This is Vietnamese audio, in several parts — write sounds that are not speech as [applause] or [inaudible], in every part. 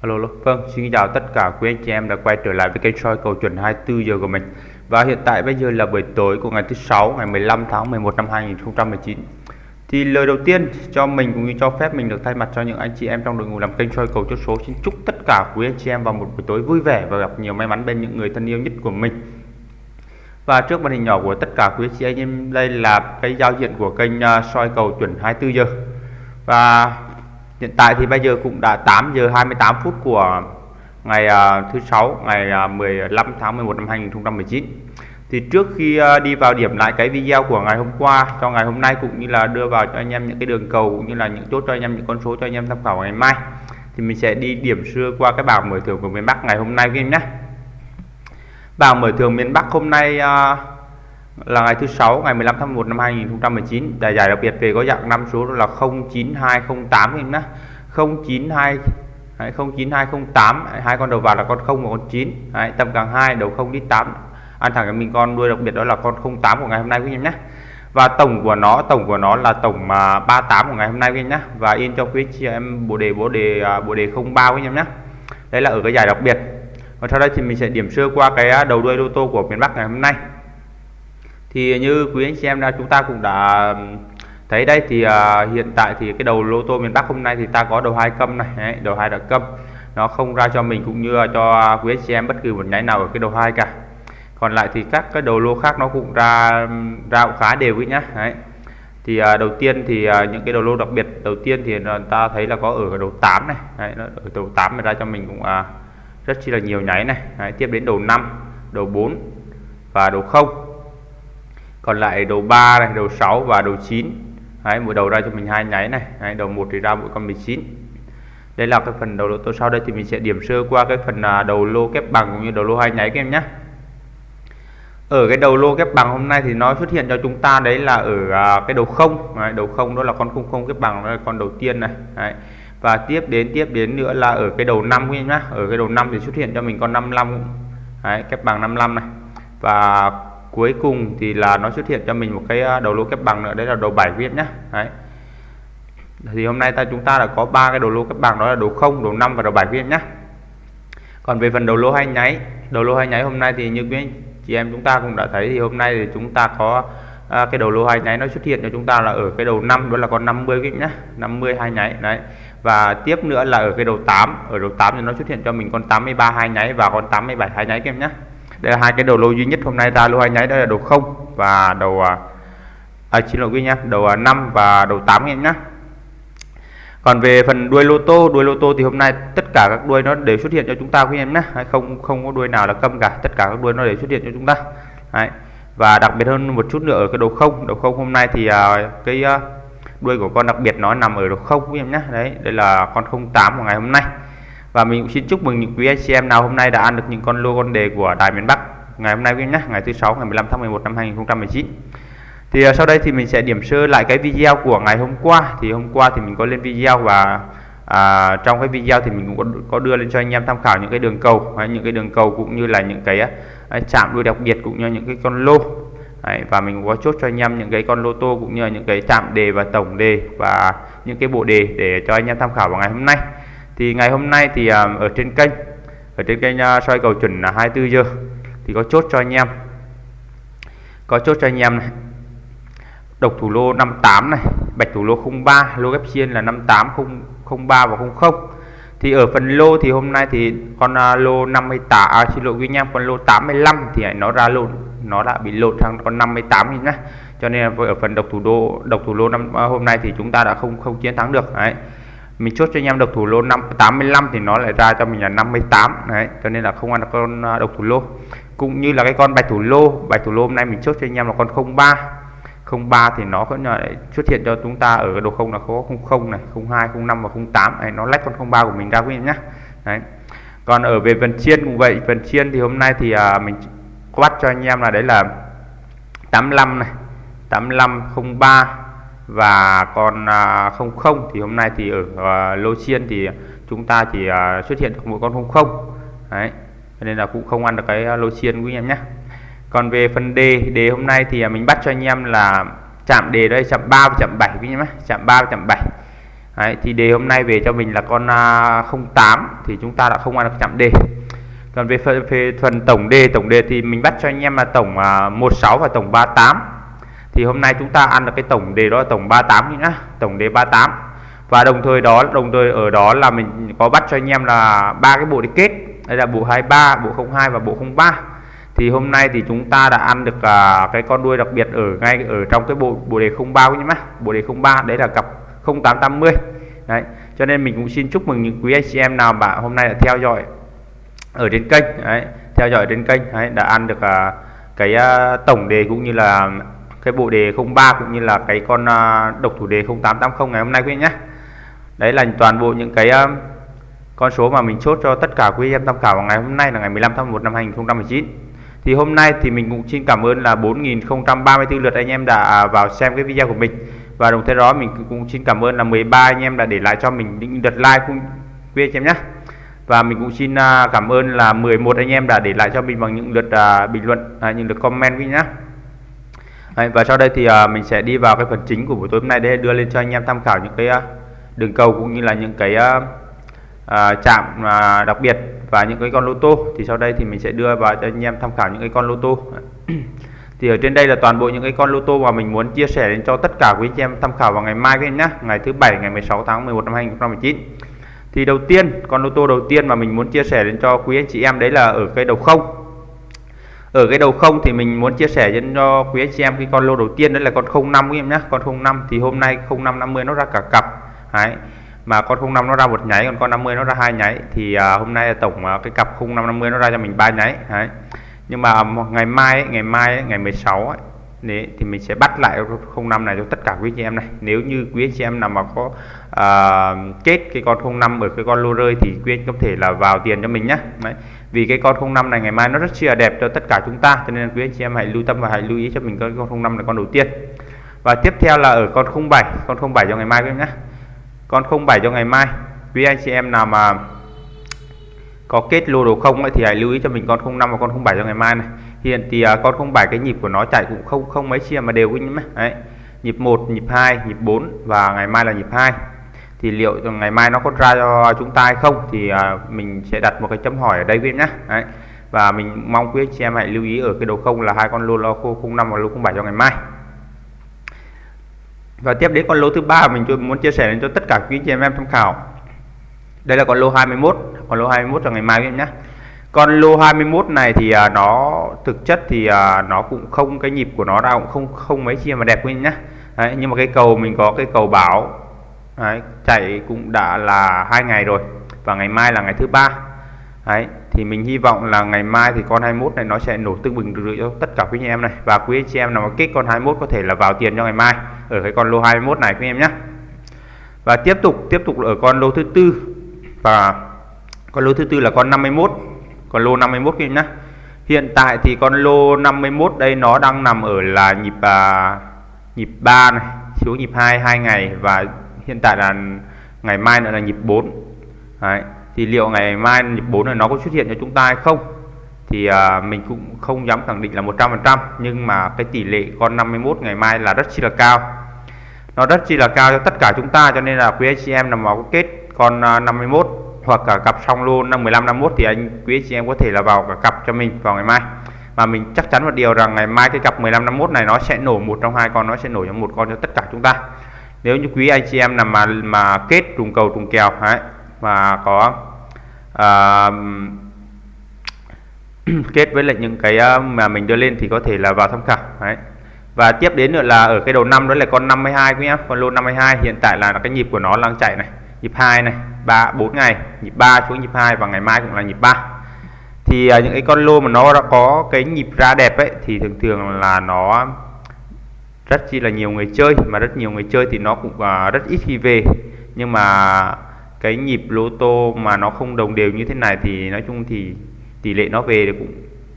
Alo, alo. Vâng, xin chào tất cả quý anh chị em đã quay trở lại với kênh soi cầu chuẩn 24 giờ của mình. Và hiện tại bây giờ là buổi tối của ngày thứ sáu ngày 15 tháng 11 năm 2019. Thì lời đầu tiên cho mình cũng như cho phép mình được thay mặt cho những anh chị em trong đội ngũ làm kênh soi cầu chốt số xin chúc tất cả quý anh chị em vào một buổi tối vui vẻ và gặp nhiều may mắn bên những người thân yêu nhất của mình. Và trước màn hình nhỏ của tất cả quý anh chị em đây là cái giao diện của kênh à, soi cầu chuẩn 24 giờ. Và Hiện tại thì bây giờ cũng đã 8 giờ 28 phút của ngày à, thứ sáu ngày à, 15 tháng 11 năm 2019 thì trước khi à, đi vào điểm lại cái video của ngày hôm qua cho ngày hôm nay cũng như là đưa vào cho anh em những cái đường cầu cũng như là những chốt cho anh em những con số cho anh em tham khảo ngày mai thì mình sẽ đi điểm xưa qua cái bảng mở thưởng của miền Bắc ngày hôm nay với em nhé. Bảng mở thưởng miền Bắc hôm nay uh, là ngày thứ sáu ngày 15 tháng 1 năm 2019 giải giải đặc biệt về có dạng năm số là 09208 em nhé 092 Đấy, 09208 hai con đầu vào là con 0 và con 9 Đấy, tầm càng 2 đầu 0 đi 8 ăn thẳng cho mình con đuôi đặc biệt đó là con 08 của ngày hôm nay quý em nhé và tổng của nó tổng của nó là tổng mà 38 của ngày hôm nay quý em nhé và in cho quý chị em bộ đề bộ đề à, bộ đề 03 quý em nhé đây là ở cái giải đặc biệt. Và sau đây thì mình sẽ điểm sơ qua cái à, đầu đuôi lô tô của miền Bắc ngày hôm nay thì như quý anh chị em đã chúng ta cũng đã thấy đây thì uh, hiện tại thì cái đầu lô tô miền Bắc hôm nay thì ta có đầu hai câm này đấy, đầu hai đã câm. Nó không ra cho mình cũng như cho quý anh chị em bất kỳ một nháy nào ở cái đầu hai cả. Còn lại thì các cái đầu lô khác nó cũng ra ra cũng khá đều ấy nhá đấy. Thì uh, đầu tiên thì uh, những cái đầu lô đặc biệt đầu tiên thì ta thấy là có ở đầu 8 này đấy, nó ở đầu 8 ra cho mình cũng uh, rất chi là nhiều nháy này. Đấy, tiếp đến đầu 5 đầu 4 và đầu 0 còn lại đầu 3 này đầu 6 và đầu 9 Đấy, mỗi đầu ra cho mình hai nháy này. Đấy, đầu một thì ra mỗi con 19 đây là cái phần đầu lô tô sau đây thì mình sẽ điểm sơ qua cái phần à, đầu lô kép bằng cũng như đầu lô hai nháy các em nhé ở cái đầu lô kép bằng hôm nay thì nó xuất hiện cho chúng ta đấy là ở à, cái đầu không. Đấy, đầu không đó là con không không kép bằng đó là con đầu tiên này. Đấy. và tiếp đến tiếp đến nữa là ở cái đầu năm các em ở cái đầu năm thì xuất hiện cho mình con 55 đấy, kép bằng 55 này. Và cuối cùng thì là nó xuất hiện cho mình một cái à, đầu lô kép bằng nữa. Đấy là đầu 7 viết nhá. Đấy. Thì hôm nay ta chúng ta đã có ba cái đầu lô kép bằng đó là đầu 0 đầu 5 và đầu 7 viết nhá. Còn về phần đầu lô hai nháy đầu lô hai nháy hôm nay thì như quý anh chị em chúng ta cũng đã thấy thì hôm nay thì chúng ta có à, cái đầu lô hai nháy nó xuất hiện cho chúng ta là ở cái đầu 5 đó là con 50 cái nhá. 50 hai nháy đấy. Và tiếp nữa là ở cái đầu 8 ở đầu 8 thì nó xuất hiện cho mình con 83 hai nháy và con 87 hai nháy các em nhé đây là hai cái đầu lô duy nhất hôm nay. Ra lô hai nháy đây là đầu không và đầu à, xin lỗi quý nhá. Đầu à, 5 và đầu 8 em nhá. Còn về phần đuôi lô tô đuôi lô tô thì hôm nay tất cả các đuôi nó đều xuất hiện cho chúng ta quý em nhé không không có đuôi nào là câm cả. Tất cả các đuôi nó đều xuất hiện cho chúng ta. Đấy. và đặc biệt hơn một chút nữa ở cái đầu không. Đầu không hôm nay thì à, cái à, đuôi của con đặc biệt nó nằm ở đầu không quý em nhé đấy đây là con 08 của ngày hôm nay và mình cũng xin chúc mừng những quý anh chị em nào hôm nay đã ăn được những con lô con đề của Đài miền Bắc ngày hôm nay quý nhé ngày thứ sáu ngày 15 tháng 11 năm 2019 thì à, sau đây thì mình sẽ điểm sơ lại cái video của ngày hôm qua. Thì hôm qua thì mình có lên video và à, trong cái video thì mình cũng có, có đưa lên cho anh em tham khảo những cái đường cầu hay những cái đường cầu cũng như là những cái chạm đuôi đặc biệt cũng như những cái con lô. Đấy, và mình có chốt cho anh em những cái con lô tô cũng như là những cái chạm đề và tổng đề và những cái bộ đề để cho anh em tham khảo vào ngày hôm nay thì ngày hôm nay thì à, ở trên kênh ở trên kênh uh, soi cầu chuẩn là 24 giờ thì có chốt cho anh em. Có chốt cho anh em này. Độc thủ lô 58 này bạch thủ lô 03 lô ghép chiên là 58 03 và 00 thì ở phần lô thì hôm nay thì con uh, lô 58 à, xin lỗi quý anh em con lô 85 thì nó ra lộn nó đã bị lột sang con 58 nhá. Cho nên ở phần độc thủ đô độc thủ lô năm hôm nay thì chúng ta đã không không chiến thắng được đấy mình chốt cho anh em độc thủ lô 5 85 thì nó lại ra cho mình là 58 đấy cho nên là không ăn được con à, độc thủ lô. Cũng như là cái con bạch thủ lô bạch thủ lô hôm nay mình chốt cho anh em là con 03 03 thì nó vẫn lại xuất hiện cho chúng ta ở độ không là có 00 này 02 05 và 08 này nó lách con 03 của mình ra quý em nhé đấy. Còn ở về phần chiên cũng vậy phần chiên thì hôm nay thì à, mình có bắt cho anh em là đấy là 85 này 85 03 và con à, không không thì hôm nay thì ở à, lô chiên thì chúng ta chỉ à, xuất hiện được một con 00 đấy nên là cũng không ăn được cái lô chiên quý anh em nhé. Còn về phần đề đề hôm nay thì mình bắt cho anh em là chạm đề đây chạm 3 và chạm 7 quý em nhé. Chạm 3 và chạm 7 Đấy, thì đề hôm nay về cho mình là con 08 thì chúng ta đã không ăn được chạm đề. Còn về phần, về phần tổng đề tổng đề thì mình bắt cho anh em là tổng 16 và tổng 38 thì hôm nay chúng ta ăn được cái tổng đề đó là tổng 38 nhá. Tổng đề 38 và đồng thời đó đồng thời ở đó là mình có bắt cho anh em là ba cái bộ đi kết. Đây là bộ 23 bộ 02 và bộ 03 thì hôm nay thì chúng ta đã ăn được à, cái con đuôi đặc biệt ở ngay ở trong cái bộ bộ đề 03 nhé má bộ đề 03 đấy là cặp 0880 đấy cho nên mình cũng xin chúc mừng những quý anh chị em nào bạn hôm nay đã theo dõi ở trên kênh. Đấy theo dõi trên kênh. Đấy, đã ăn được à, cái à, tổng đề cũng như là cái bộ đề 03 cũng như là cái con uh, độc thủ đề 0880 ngày hôm nay quý anh nhé. Đấy là toàn bộ những cái uh, con số mà mình chốt cho tất cả quý em tham khảo vào ngày hôm nay là ngày 15 tháng 1 năm 2019 thì hôm nay thì mình cũng xin cảm ơn là 4.034 lượt anh em đã vào xem cái video của mình. Và đồng thời đó mình cũng xin cảm ơn là 13 anh em đã để lại cho mình những lượt like cũng quý anh em nhé. Và mình cũng xin à, cảm ơn là 11 anh em đã để lại cho mình bằng những lượt bình luận những lượt comment quý nhé. Đấy, và sau đây thì uh, mình sẽ đi vào cái phần chính của buổi tối hôm nay để đưa lên cho anh em tham khảo những cái uh, đường cầu cũng như là những cái uh, uh, chạm uh, đặc biệt và những cái con lô tô. Thì sau đây thì mình sẽ đưa vào cho anh em tham khảo những cái con lô tô. [clears throat] Thì ở trên đây là toàn bộ những cái con lô tô mà mình muốn chia sẻ đến cho tất cả quý anh em tham khảo vào ngày mai các em nhé ngày thứ bảy ngày 16 tháng 11 năm 2019 thì đầu tiên con lô tô đầu tiên mà mình muốn chia sẻ đến cho quý anh chị em đấy là ở cái đầu không ở cái đầu không thì mình muốn chia sẻ cho quý anh chị em cái con lô đầu tiên đó là con 05 em nhé con 05 thì hôm nay 0550 nó ra cả cặp. Đấy. Mà con 05 nó ra một nháy còn con 50 nó ra hai nháy. Thì à, hôm nay tổng à, cái cặp 0550 nó ra cho mình ba nháy. Đấy. Nhưng mà à, ngày mai ấy, ngày mai ấy, ngày 16 ấy, Đấy, thì mình sẽ bắt lại 05 này cho tất cả quý anh chị em này. Nếu như quý anh chị em nào mà có à, kết cái con 05 ở cái con lô rơi thì quý anh có thể là vào tiền cho mình nhé Đấy vì cái con 05 này ngày mai nó rất chia đẹp cho tất cả chúng ta cho nên quý anh chị em hãy lưu tâm và hãy lưu ý cho mình con 05 là con đầu tiên. Và tiếp theo là ở con 07 con 07 cho ngày mai quý nhé. Con 07 cho ngày mai quý anh chị em nào mà có kết lô đồ không ấy, thì hãy lưu ý cho mình con 05 và con 07 cho ngày mai này. Hiện thì uh, con 07 cái nhịp của nó chạy cũng không không mấy chia mà đều quý nhé. Đấy nhịp 1 nhịp 2 nhịp 4 và ngày mai là nhịp 2 thì liệu ngày mai nó có ra cho chúng ta hay không? Thì à, mình sẽ đặt một cái chấm hỏi ở đây quý nhé đấy. Và mình mong quý chị em hãy lưu ý ở cái đầu không là hai con lô lô 05 và lô 07 cho ngày mai. Và tiếp đến con lô thứ ba mình muốn chia sẻ đến cho tất cả quý chị em em tham khảo. Đây là con lô 21 con lô 21 cho ngày mai em nhé con lô 21 này thì à, nó thực chất thì à, nó cũng không cái nhịp của nó ra cũng không không mấy chi mà đẹp quý nhá. Đấy, nhưng mà cái cầu mình có cái cầu bảo đấy, chạy cũng đã là hai ngày rồi và ngày mai là ngày thứ ba. Đấy thì mình hy vọng là ngày mai thì con 21 này nó sẽ nổ tương bừng được cho tất cả quý anh em này. Và quý anh chị em nào mà kích con 21 có thể là vào tiền cho ngày mai ở cái con lô 21 này quý em nhé và tiếp tục tiếp tục ở con lô thứ tư. Và con lô thứ tư là con 51 con lô 51 quý em nhé hiện tại thì con lô 51 đây nó đang nằm ở là nhịp à, nhịp 3 này xuống nhịp 2 2 ngày và hiện tại là ngày mai nữa là nhịp 4 Đấy. thì liệu ngày mai nhịp 4 này nó có xuất hiện cho chúng ta hay không? Thì à, mình cũng không dám khẳng định là 100% nhưng mà cái tỷ lệ con 51 ngày mai là rất chi là cao. Nó rất chi là cao cho tất cả chúng ta cho nên là quý anh chị em nằm vào kết con à, 51 hoặc cả cặp song lô năm 15 51 thì anh quý anh chị em có thể là vào cả cặp cho mình vào ngày mai. Mà mình chắc chắn một điều rằng ngày mai cái cặp 15 51 này nó sẽ nổ một trong hai con nó sẽ nổ trong một con cho tất cả chúng ta nếu như quý anh chị em nào mà mà kết trùng cầu trùng kèo ấy mà có à, [clears throat] kết với lại những cái à, mà mình đưa lên thì có thể là vào tham khảo đấy và tiếp đến nữa là ở cái đầu năm đó là con 52 quý em con lô 52 hiện tại là cái nhịp của nó đang chạy này nhịp 2 này 3 4 ngày nhịp 3 xuống nhịp 2 và ngày mai cũng là nhịp 3 thì à, những cái con lô mà nó đã có cái nhịp ra đẹp ấy thì thường thường là nó rất chi là nhiều người chơi mà rất nhiều người chơi thì nó cũng uh, rất ít khi về. Nhưng mà cái nhịp lô tô mà nó không đồng đều như thế này thì nói chung thì tỷ lệ nó về thì cũng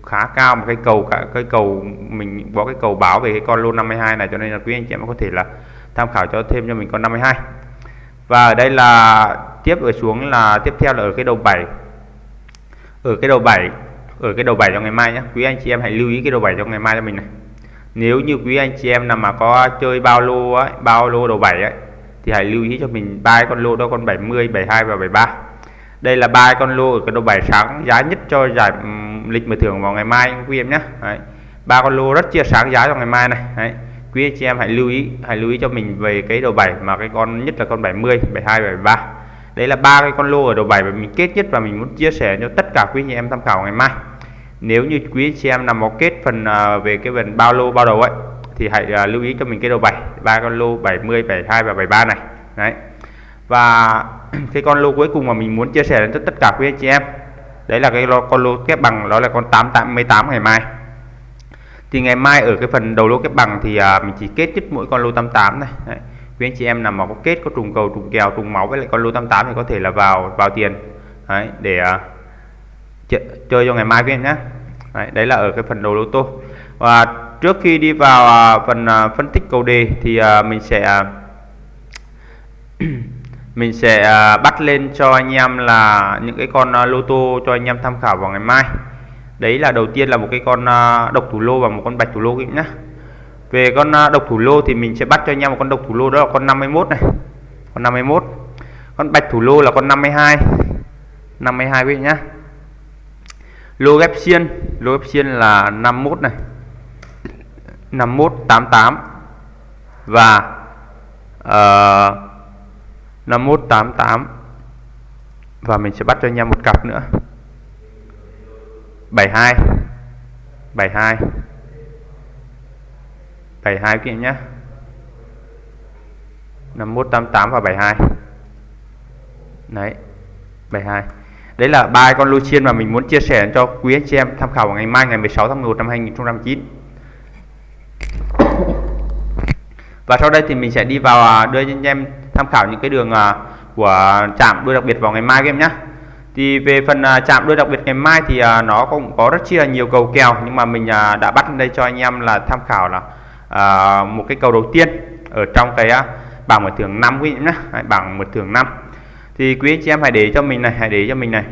khá cao. Một cái cầu cả cái cầu mình có cái cầu báo về cái con lô 52 này cho nên là quý anh chị em có thể là tham khảo cho thêm cho mình con 52 và ở đây là tiếp ở xuống là tiếp theo là ở cái đầu 7 ở cái đầu 7 ở cái đầu 7 cho ngày mai nhé quý anh chị em hãy lưu ý cái đầu 7 cho ngày mai cho mình này nếu như quý anh chị em nào mà có chơi bao lô ấy bao lô đầu 7 ấy thì hãy lưu ý cho mình ba con lô đó con 70 72 và 73 đây là ba con lô ở cái độ bài sáng giá nhất cho giải um, lịch mở thưởng vào ngày mai quý em nhé. Ba con lô rất chia sáng giá cho ngày mai này. Đấy. quý anh chị em hãy lưu ý hãy lưu ý cho mình về cái đầu 7 mà cái con nhất là con 70 72 73 đấy là ba cái con lô ở đầu 7 mà mình kết nhất và mình muốn chia sẻ cho tất cả quý chị em tham khảo ngày mai nếu như quý chị em nào một kết phần à, về cái phần bao lô bao đầu ấy thì hãy à, lưu ý cho mình cái đầu bảy ba con lô 70 72 và 73 này. Đấy. Và [clears throat] cái con lô cuối cùng mà mình muốn chia sẻ đến tất cả quý anh chị em đấy là cái con lô kép bằng đó là con 888 ngày mai. Thì ngày mai ở cái phần đầu lô kép bằng thì à, mình chỉ kết nhất mỗi con lô 88 này. Đấy. quý anh chị em nào mà có kết có trùng cầu trùng kèo trùng máu với lại con lô 88 thì có thể là vào vào tiền. Đấy, để à, chơi cho ngày mai quý em nhé. Đấy, đấy là ở cái phần đầu lô tô. Và trước khi đi vào à, phần à, phân tích cầu đề thì à, mình sẽ à, [clears throat] mình sẽ à, bắt lên cho anh em là những cái con à, lô tô cho anh em tham khảo vào ngày mai. Đấy là đầu tiên là một cái con à, độc thủ lô và một con bạch thủ lô các nhé. về con à, độc thủ lô thì mình sẽ bắt cho anh em một con độc thủ lô đó là con 51 này. Con 51 con bạch thủ lô là con 52 52 quý vị nhá lô ghép xiên lô ghép xiên là 51 này 5188 và ờ, uh, 5188 và mình sẽ bắt cho anh em một cặp nữa. 72 72 72 các em nhé. 5188 và 72 đấy 72 đấy là ba con lô chiên mà mình muốn chia sẻ cho quý anh chị em tham khảo vào ngày mai, ngày 16 tháng 11 năm 2019 và sau đây thì mình sẽ đi vào à, đưa cho anh em tham khảo những cái đường à, của chạm đuôi đặc biệt vào ngày mai các em nhé thì về phần à, chạm đuôi đặc biệt ngày mai thì nó cũng có rất chi là nhiều cầu kèo, nhưng mà mình đã bắt đây cho anh em là tham khảo là một cái cầu đầu tiên ở trong cái bảng mở thưởng 5 quý vị nhé bảng mở thưởng 5 thì quý anh chị em hãy để cho mình này hãy để cho mình này.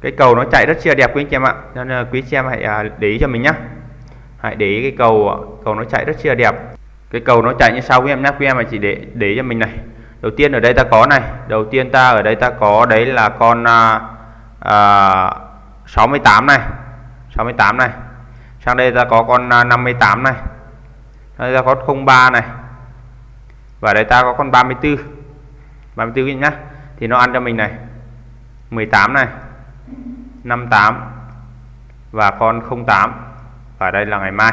Cái cầu nó chạy rất chi là đẹp quý anh chị em ạ. Nên là quý anh chị em hãy à, để ý cho mình nhá. Hãy để ý cái cầu à, cầu nó chạy rất chi là đẹp. Cái cầu nó chạy như sau quý em nhé quý em mà chỉ để để cho mình này. Đầu tiên ở đây ta có này. Đầu tiên ta ở đây ta có đấy là con à, à 68 này. 68 này. Sang đây ta có con 58 này. Đây ta có 03 này. Và đây ta có con 34 34 nhá thì nó ăn cho mình này. 18 này. 58 và con 08 và đây là ngày mai.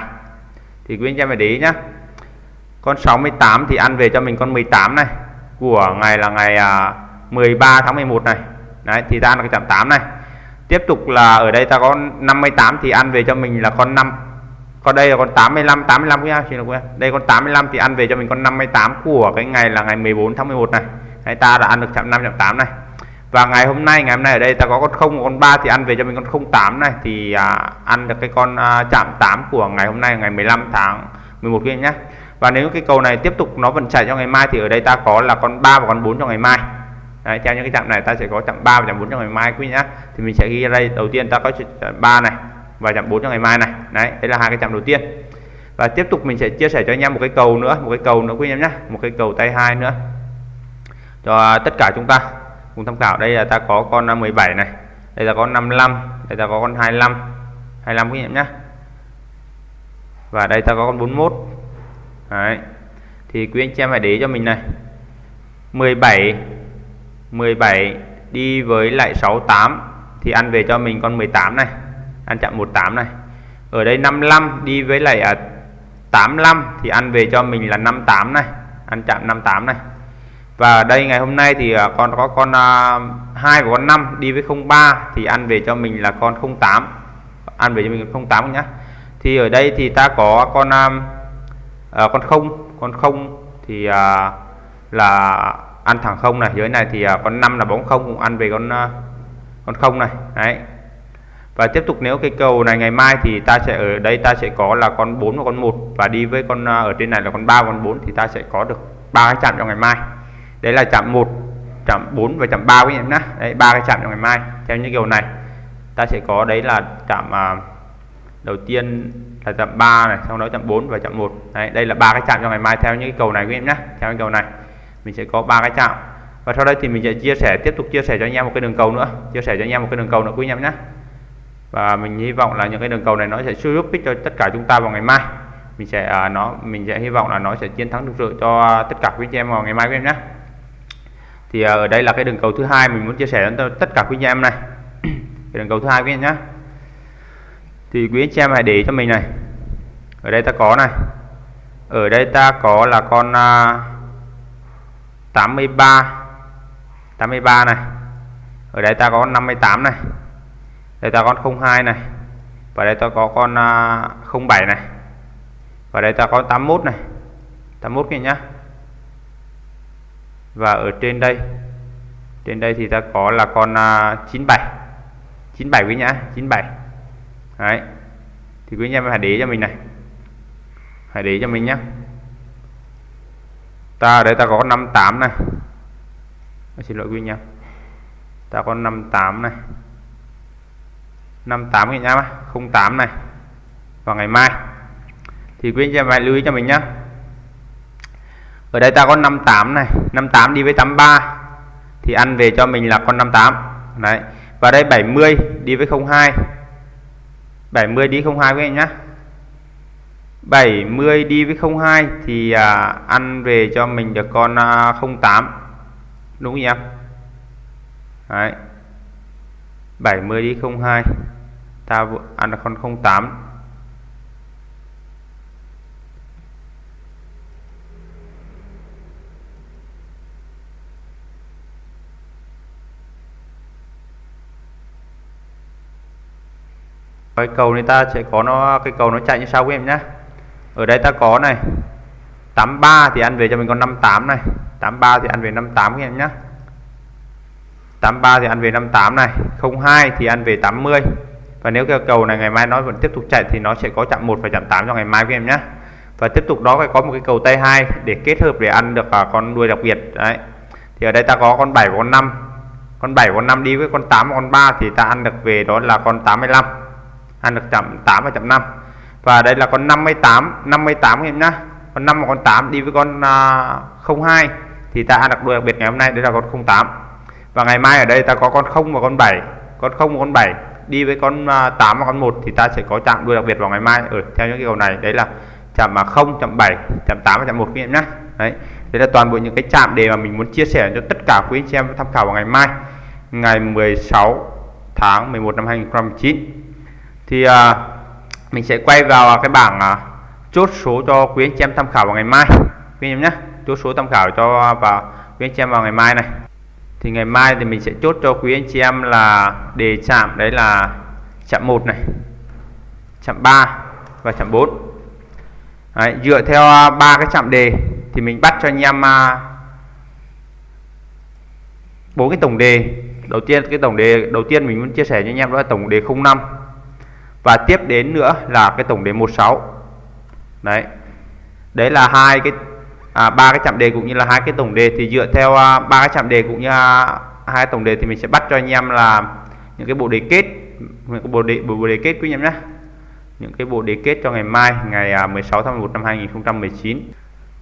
Thì quý anh em phải để ý nhá. Con 68 thì ăn về cho mình con 18 này. Của ngày là ngày à, 13 tháng 11 này. Đấy thì ra là cái chạm 8 này. Tiếp tục là ở đây ta có 58 thì ăn về cho mình là con 5 còn đây là con 85 85 nhá xin lỗi đây con 85 thì ăn về cho mình con 58 của cái ngày là ngày 14 tháng 11 này đấy, ta đã ăn được chạm 5 chạm 8 này. Và ngày hôm nay ngày hôm nay ở đây ta có con 0 con 3 thì ăn về cho mình con 08 này. Thì à, ăn được cái con à, chạm 8 của ngày hôm nay ngày 15 tháng 11 kia nhé. Và nếu cái cầu này tiếp tục nó vẫn chạy cho ngày mai thì ở đây ta có là con 3 và con 4 cho ngày mai. Đấy, theo những cái chạm này ta sẽ có chạm 3 và chạm 4 cho ngày mai quý nhá. Thì mình sẽ ghi ra đây đầu tiên ta có chạm 3 này và chạm 4 cho ngày mai này. Đấy đây là hai cái chạm đầu tiên. Và tiếp tục mình sẽ chia sẻ cho anh em một cái cầu nữa một cái cầu nữa quý em nhé một cái cầu tay hai nữa cho tất cả chúng ta. Cùng tham khảo đây là ta có con 17 này đây là con 55 đây ta có con 25 25 quý em nhé. Và đây ta có con 41 Đấy. thì quý anh chị em hãy để cho mình này. 17 17 đi với lại 68 thì ăn về cho mình con 18 này ăn chặn 18 này. Ở đây 55 đi với lại à, 85 thì ăn về cho mình là 58 này ăn chặn 58 này và ở đây ngày hôm nay thì à, con có con à, hai 2 và con 5 đi với 03 thì ăn về cho mình là con 08 ăn về cho mình 08 nhá. Thì ở đây thì ta có con à, à, con không. Con không thì à, là ăn thẳng không này. Dưới này thì à, con 5 là bóng không cũng ăn về con à, con không này. Đấy. Và tiếp tục nếu cái cầu này ngày mai thì ta sẽ ở đây ta sẽ có là con 4 và con 1 và đi với con ở trên này là con 3 con 4 thì ta sẽ có được ba cái chạm cho ngày mai đấy là chạm 1 chạm 4 và chạm 3 quý em nhé. Đấy ba cái chạm cho ngày mai theo như kiểu này. Ta sẽ có đấy là chạm à, đầu tiên là chạm 3 này sau đó chạm 4 và chạm 1 đấy đây là ba cái chạm cho ngày mai theo những cái cầu này quý em nhé theo cái cầu này. Mình sẽ có ba cái chạm. Và sau đây thì mình sẽ chia sẻ tiếp tục chia sẻ cho anh em một cái đường cầu nữa chia sẻ cho anh em một cái đường cầu nữa quý anh em nhé. Và mình hy vọng là những cái đường cầu này nó sẽ giúp ích cho tất cả chúng ta vào ngày mai. Mình sẽ uh, nó mình sẽ hy vọng là nó sẽ chiến thắng thực sự cho tất cả quý anh em vào ngày mai quý em nhé thì ở đây là cái đường cầu thứ hai mình muốn chia sẻ cho tất cả quý anh em này. Cái đường cầu thứ hai quý anh nhá. Thì quý anh em hãy để cho mình này. Ở đây ta có này. Ở đây ta có là con uh, 83 83 này. Ở đây ta có 58 này. Đây ta có 02 này. Và đây ta có con à, uh, 07 này. Và đây ta có 81 này. 81 kia nhá và ở trên đây trên đây thì ta có là con uh, 97 97 quý nhá 97 đấy. Thì quý anh em hãy để cho mình này. Hãy để cho mình nhé ta ở đây ta có 58 này. Ờ, xin lỗi quý anh em. Ta có 58 này. 58 anh em 08 này. Vào ngày mai. Thì quý anh em hãy lưu ý cho mình nhé ở đây ta có 58 này 58 đi với 83 thì ăn về cho mình là con 58 đấy và đây 70 đi với 02 70 đi 02 với anh nhá. 70 đi với 02 thì à, ăn về cho mình được con à, 08 đúng không em Đấy. 70 đi 02 ta ăn được con 08 cái cầu này ta sẽ có nó cái cầu nó chạy như sau quý em nhá. ở đây ta có này 83 thì ăn về cho mình con 58 này. 83 thì ăn về 58 các em nhá. 83 thì ăn về 58 này 02 thì ăn về 80 và nếu cái cầu này ngày mai nó vẫn tiếp tục chạy thì nó sẽ có chạm 1 và chạm 8 cho ngày mai các em nhé và tiếp tục đó phải có một cái cầu tay 2 để kết hợp để ăn được à, con đuôi đặc biệt đấy. Thì ở đây ta có con 7 và con 5 con 7 con 5 đi với con 8 và con 3 thì ta ăn được về đó là con 85 ăn được chậm 8 và chậm 5 và đây là con 58 58 em nhá. Con 5 và con 8 đi với con à, uh, 02 thì ta ăn đặc đuôi đặc biệt ngày hôm nay đây là con 08 và ngày mai ở đây ta có con 0 và con 7 con 0 và con 7 đi với con à, uh, 8 và con 1 thì ta sẽ có chạm đuôi đặc biệt vào ngày mai. Ở theo những cái cầu này đấy là chạm mà 0 chạm 7 chạm 8 và chạm 1 quý em nhé đấy đây là toàn bộ những cái chạm đề mà mình muốn chia sẻ cho tất cả quý anh chị em tham khảo vào ngày mai ngày 16 tháng 11 năm 2019 thì à, mình sẽ quay vào cái bảng à, chốt số cho quý anh chị em tham khảo vào ngày mai. Quý anh em nhé chốt số tham khảo cho vào quý anh chị em vào ngày mai này. Thì ngày mai thì mình sẽ chốt cho quý anh chị em là đề chạm đấy là chạm 1 này chạm 3 và chạm 4 đấy, dựa theo à, ba cái chạm đề thì mình bắt cho anh em à, bốn cái tổng đề. Đầu tiên cái tổng đề đầu tiên mình muốn chia sẻ cho anh em đó là tổng đề 05 và tiếp đến nữa là cái tổng đề 16 đấy. Đấy là hai cái à, ba cái chạm đề cũng như là hai cái tổng đề. Thì dựa theo à, ba cái chạm đề cũng như à, hai tổng đề thì mình sẽ bắt cho anh em là những cái bộ đề kết những cái bộ đề bộ đề kết quý anh em nhé. Những cái bộ đề kết cho ngày mai ngày à, 16 tháng 11 năm 2019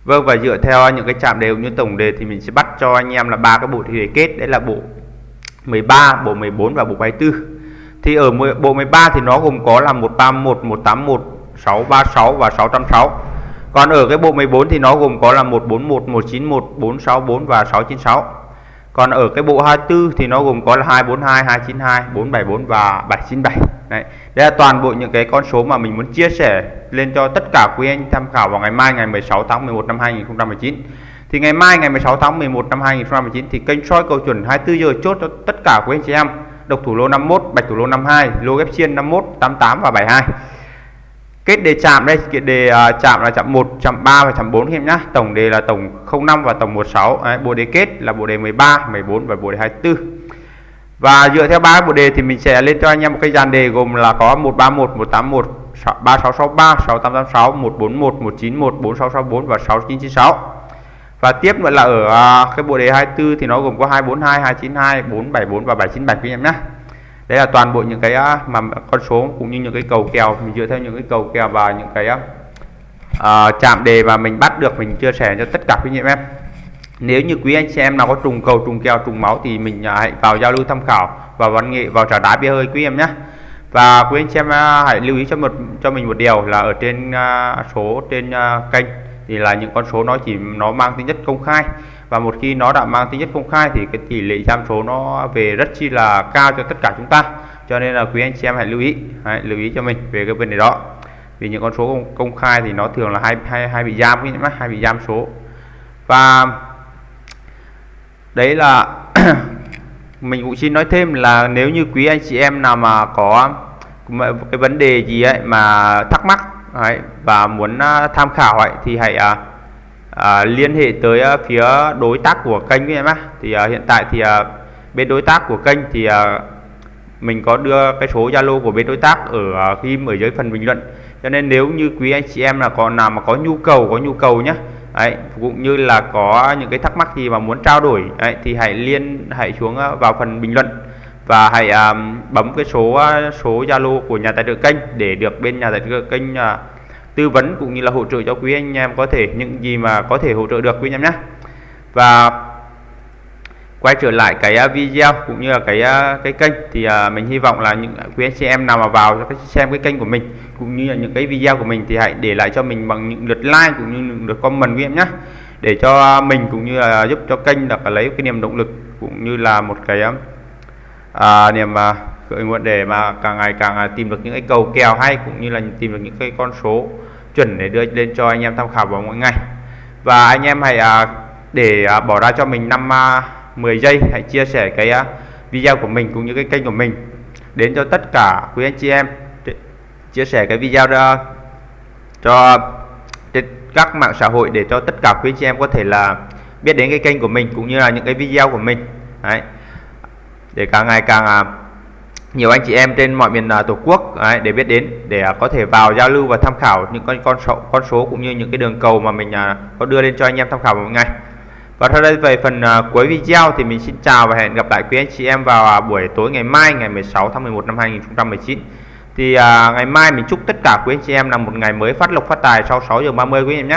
Vâng và dựa theo những cái chạm đề cũng như tổng đề thì mình sẽ bắt cho anh em là ba cái bộ đề kết. Đấy là bộ 13, bộ 14 và bộ 24 thì ở bộ 13 thì nó gồm có là 131, 181, 636 và 606 còn ở cái bộ 14 thì nó gồm có là 141, 191, 464 và 696 còn ở cái bộ 24 thì nó gồm có là 242, 292, 474 và 797 Đấy. Đây là toàn bộ những cái con số mà mình muốn chia sẻ lên cho tất cả quý anh tham khảo vào ngày mai ngày 16 tháng 11 năm 2019 thì ngày mai ngày 16 tháng 11 năm 2019 thì kênh soi cầu chuẩn 24 giờ chốt cho tất cả quý anh chị em độc thủ lô 51 bạch thủ lô 52 lô ghép chiên 51 88 và 72 kết đề chạm đây kết đề uh, chạm là chạm 1 chạm 3 và chạm 4 em nhá. Tổng đề là tổng 05 và tổng 16 Đấy, bộ đề kết là bộ đề 13 14 và bộ đề 24 và dựa theo ba bộ đề thì mình sẽ lên cho anh em một cái dàn đề gồm là có 131 181 3663 6886 141 191 4664 và 6996 và tiếp nữa là ở à, cái bộ đề 24 thì nó gồm có 242 292 474 và 797 quý em nhé. Đấy là toàn bộ những cái à, mà con số cũng như những cái cầu kèo mình dựa theo những cái cầu kèo và những cái uh, chạm đề mà mình bắt được mình chia sẻ cho tất cả quý anh em. Nếu như quý anh chị em nào có trùng cầu trùng kèo trùng máu thì mình hãy vào giao lưu tham khảo và văn nghệ vào trả đá bia hơi quý em nhé. Và quý anh chị em hãy lưu ý cho một cho mình một điều là ở trên uh, số trên uh, kênh thì là những con số nó chỉ nó mang tính chất công khai. Và một khi nó đã mang tính chất công khai thì cái tỷ lệ tham số nó về rất chi là cao cho tất cả chúng ta. Cho nên là quý anh chị em hãy lưu ý hãy lưu ý cho mình về cái vấn đề đó. Vì những con số công, công khai thì nó thường là hai hai hai bị giam cái mắt hai bị giam số. Và đấy là [clears throat] mình cũng xin nói thêm là nếu như quý anh chị em nào mà có cái vấn đề gì ấy mà thắc mắc Đấy, và muốn uh, tham khảo ấy thì hãy uh, uh, liên hệ tới uh, phía đối tác của kênh với em á thì uh, hiện tại thì uh, bên đối tác của kênh thì uh, mình có đưa cái số Zalo của bên đối tác ở uh, phim ở dưới phần bình luận. Cho nên nếu như quý anh chị em là còn nào mà có nhu cầu có nhu cầu nhé. Đấy, cũng như là có những cái thắc mắc gì mà muốn trao đổi đấy, thì hãy liên hãy xuống vào phần bình luận và hãy um, bấm cái số à, số Zalo của nhà tài trợ kênh để được bên nhà tài trợ kênh uh, tư vấn cũng như là hỗ trợ cho quý anh em có thể những gì mà có thể hỗ trợ được quý anh em nhé. Và quay trở lại cái video cũng như là cái cái kênh thì uh, mình hy vọng là những quý anh chị em nào mà vào xem cái kênh của mình cũng như là những cái video của mình thì hãy để lại cho mình bằng những lượt like cũng như những lượt comment quý em nhé. Để cho mình cũng như là giúp cho kênh được lấy cái niềm động lực cũng như là một cái à, niềm à, khởi nguồn để mà càng ngày càng à, tìm được những cái cầu kèo hay cũng như là tìm được những cái con số chuẩn để đưa lên cho anh em tham khảo vào mỗi ngày. Và anh em hãy à, để à, bỏ ra cho mình năm à, 10 giây hãy chia sẻ cái à, video của mình cũng như cái kênh của mình đến cho tất cả quý anh chị em. Chia sẻ cái video đó cho trên các mạng xã hội để cho tất cả quý anh chị em có thể là biết đến cái kênh của mình cũng như là những cái video của mình. Đấy để càng ngày càng à, nhiều anh chị em trên mọi miền à, tổ quốc đấy, để biết đến để à, có thể vào giao lưu và tham khảo những con con số con số cũng như những cái đường cầu mà mình có đưa lên cho anh em tham khảo một ngày. Và sau đây về phần cuối video thì mình xin chào và hẹn gặp lại quý anh chị em vào buổi tối ngày mai ngày 16 tháng 11 năm 2019 thì à, ngày mai mình chúc tất cả quý anh chị em là một ngày mới phát lộc phát tài sau 6 giờ 30 quý anh em nhé.